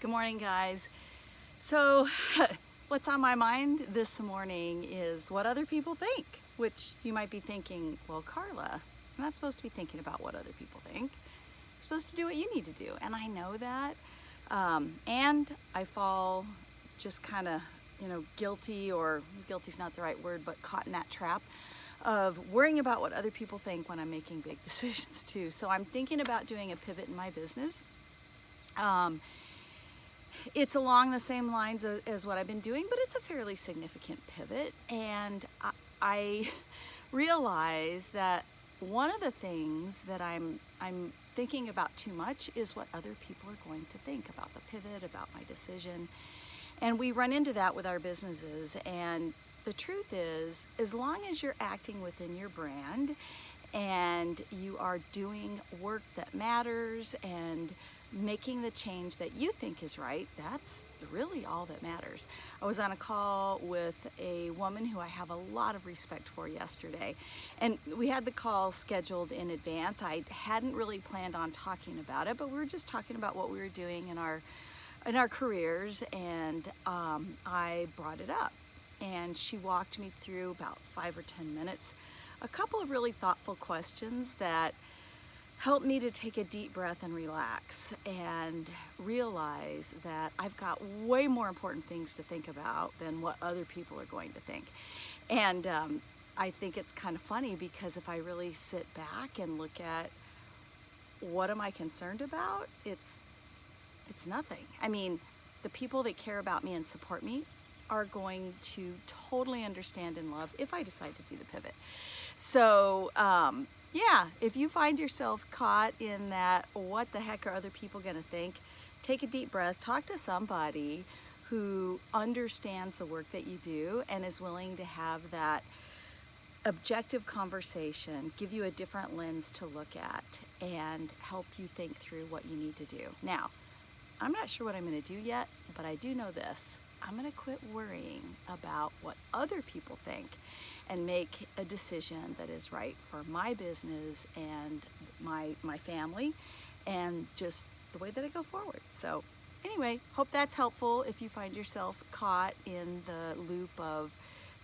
Good morning, guys. So, what's on my mind this morning is what other people think, which you might be thinking, well, Carla, I'm not supposed to be thinking about what other people think. You're supposed to do what you need to do, and I know that. Um, and I fall just kind of, you know, guilty, or guilty's not the right word, but caught in that trap of worrying about what other people think when I'm making big decisions too. So I'm thinking about doing a pivot in my business. Um, it's along the same lines as, what I've been doing, but it's a fairly significant pivot. And I, I realize that one of the things that I'm, I'm thinking about too much is what other people are going to think about the pivot, about my decision. And we run into that with our businesses. And the truth is, as long as you're acting within your brand and you are doing work that matters and making the change that you think is right, that's really all that matters. I was on a call with a woman who I have a lot of respect for yesterday, and we had the call scheduled in advance. I hadn't really planned on talking about it, but we were just talking about what we were doing in our in our careers, and um, I brought it up. And she walked me through about five or 10 minutes, a couple of really thoughtful questions that helped me to take a deep breath and relax and realize that I've got way more important things to think about than what other people are going to think. And um, I think it's kind of funny because if I really sit back and look at what am I concerned about, it's it's nothing. I mean, the people that care about me and support me are going to totally understand and love if I decide to do the pivot. So um, yeah, if you find yourself caught in that, what the heck are other people going to think? Take a deep breath, talk to somebody who understands the work that you do and is willing to have that objective conversation, give you a different lens to look at, and help you think through what you need to do. Now, I'm not sure what I'm going to do yet, but I do know this. I'm going to quit worrying about what other people think and make a decision that is right for my business and my, my family and just the way that I go forward. So anyway, hope that's helpful if you find yourself caught in the loop of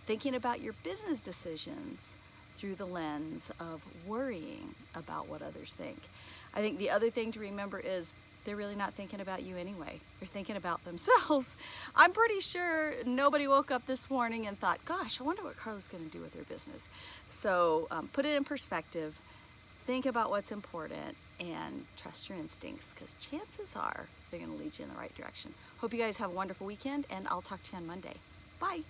thinking about your business decisions through the lens of worrying about what others think. I think the other thing to remember is they're really not thinking about you anyway. They're thinking about themselves. I'm pretty sure nobody woke up this morning and thought, gosh, I wonder what Carla's gonna do with her business. So um, put it in perspective, think about what's important and trust your instincts because chances are they're gonna lead you in the right direction. Hope you guys have a wonderful weekend and I'll talk to you on Monday. Bye.